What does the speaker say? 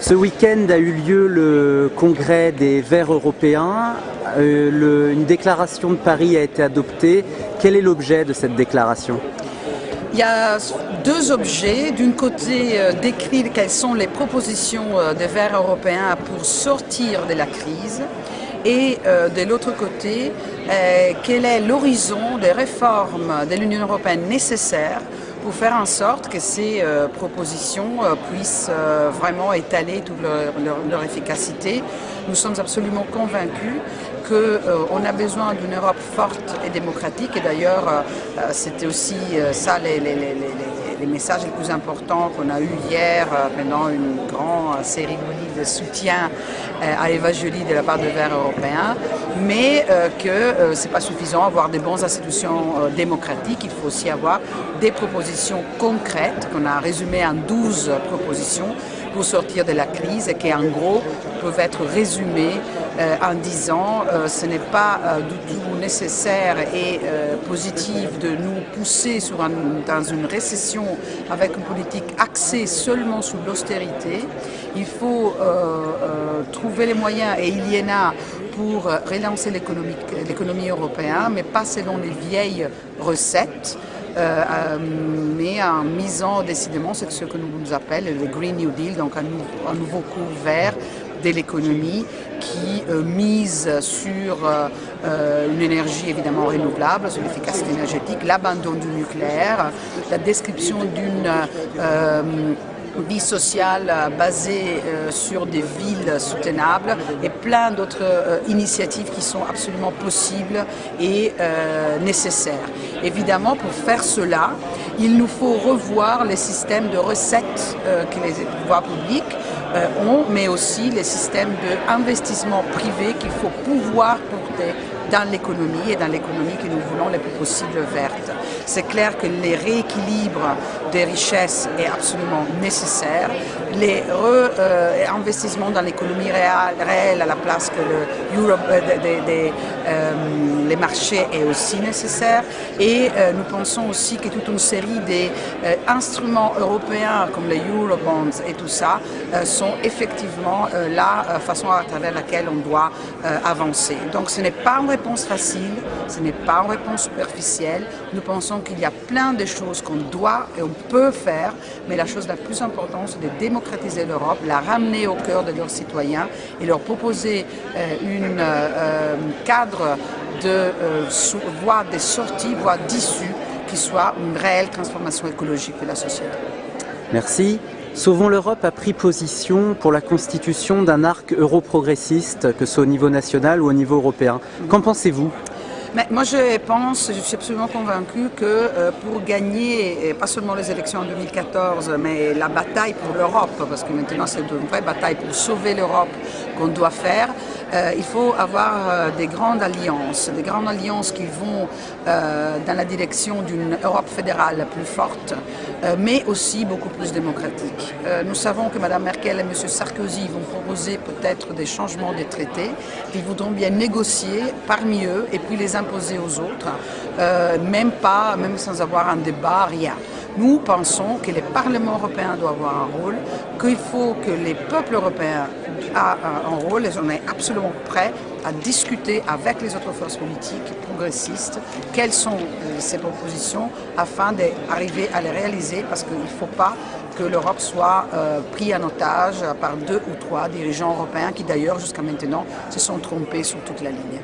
Ce week-end a eu lieu le congrès des Verts européens. Euh, une déclaration de Paris a été adoptée. Quel est l'objet de cette déclaration? Il y a deux objets. D'une côté, euh, décrire quelles sont les propositions euh, des Verts européens pour sortir de la crise. Et de l'autre côté, quel est l'horizon des réformes de l'Union européenne nécessaires pour faire en sorte que ces euh, propositions euh, puissent euh, vraiment étaler toute leur, efficacité. Nous sommes absolument convaincus qu'on a besoin d'une Europe forte et démocratique. Et d'ailleurs c'était aussi ça les, messages les plus importants qu'on a eu hier euh, pendant une grande cérémonie de soutien euh, à Eva Joly de la part des Verts européens, mais euh, que ce n'est pas suffisant avoir des bonnes institutions démocratiques, il faut aussi avoir des propositions concrètes qu'on a résumées en 12 propositions pour sortir de la crise et qui en gros peuvent être résumées euh, en disant euh, ce n'est pas euh, du tout nécessaire et positif de nous pousser dans une récession avec une politique axée seulement sur l'austérité. Il faut trouver les moyens, et il y en a, pour relancer l'économie européenne, mais pas selon les vieilles recettes. Euh, euh, mais en misant décidément ce que nous appelle le Green New Deal, donc un, nouveau cours vert de l'économie qui euh, mise sur une énergie évidemment renouvelable, sur l'efficacité énergétique, l'abandon du nucléaire, la description d'une vie sociale euh, basée euh, sur des villes soutenables et plein d'autres euh, initiatives qui sont absolument possibles et nécessaires. Évidemment, pour faire cela, il nous faut revoir les systèmes de recettes que les pouvoirs publics ont, mais aussi les systèmes d'investissement privé qu'il faut pouvoir porter dans l'économie et dans l'économie que nous voulons le plus possible verte. C'est clair que les rééquilibres des richesses est absolument nécessaire. Les euh, dans l'économie réelle, à la place que le Europe, euh, euh, les marchés est aussi nécessaire. Et nous pensons aussi que toute une série d'instruments européens comme les Eurobonds et tout ça sont effectivement la façon à travers laquelle on doit avancer. Donc ce n'est pas une réponse facile, ce n'est pas une réponse superficielle. Nous pensons qu'il y a plein de choses qu'on doit et on peut faire, mais la chose la plus importante, c'est de démocratiser l'Europe, la ramener au cœur de leurs citoyens et leur proposer un euh, euh, cadre de euh, voie de sortie, voie d'issue, qui soit une réelle transformation écologique de la société. Merci. Sauvons l'Europe a pris position pour la constitution d'un arc euro-progressiste, que ce soit au niveau national ou au niveau européen. Qu'en pensez-vous? Mais moi, je pense, je suis absolument convaincu que euh, pour gagner, pas seulement les élections en 2014, mais la bataille pour l'Europe, parce que maintenant c'est une vraie bataille pour sauver l'Europe qu'on doit faire, euh, il faut avoir euh, des grandes alliances, des grandes alliances qui vont dans la direction d'une Europe fédérale plus forte, mais aussi beaucoup plus démocratique. nous savons que Mme Merkel et M. Sarkozy vont proposer peut-être des changements des traités, qu'ils voudront bien négocier parmi eux et puis les imposer aux autres, euh, même pas, même sans avoir un débat, rien. Nous pensons que le Parlement européen doit avoir un rôle, qu'il faut que les peuples européens aient un rôle et on est absolument prêts à discuter avec les autres forces politiques progressistes quelles sont ces propositions afin d'arriver à les réaliser parce qu'il ne faut pas que l'Europe soit euh, prise en otage par deux ou trois dirigeants européens qui d'ailleurs jusqu'à maintenant se sont trompés sur toute la ligne.